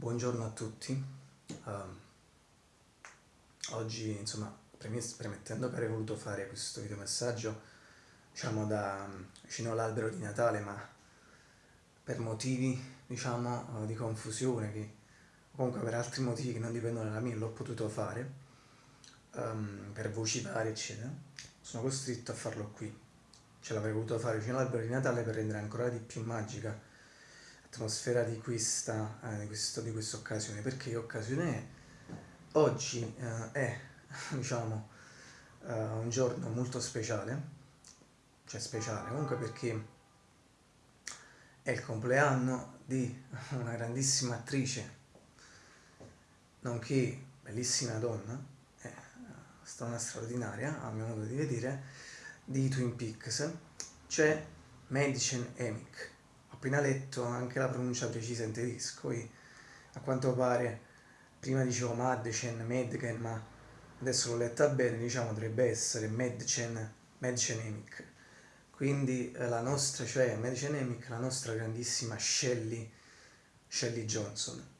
Buongiorno a tutti. Um, oggi, insomma, premettendo che avrei voluto fare questo video messaggio, diciamo, da vicino all'albero di Natale, ma per motivi, diciamo, di confusione, che comunque per altri motivi che non dipendono da me, l'ho potuto fare, um, per voci varie, eccetera, sono costretto a farlo qui. Ce l'avrei voluto fare vicino all'albero di Natale per rendere ancora di più magica l'atmosfera di questa, eh, di, questo, di questa occasione. Perché occasione è? Oggi eh, è, diciamo, eh, un giorno molto speciale, cioè speciale comunque perché è il compleanno di una grandissima attrice, nonché bellissima donna, eh, strana straordinaria, a mio modo di vedere, di Twin Peaks, c'è Madison Emick appena letto anche la pronuncia precisa in tedesco e a quanto pare prima dicevo Madchen, Medgen, ma adesso l'ho letta bene, diciamo dovrebbe essere Medchen, Medcenemic. Quindi eh, la nostra, cioè Medcenemic, la nostra grandissima Shelley, Shelley Johnson.